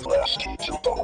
Blast to the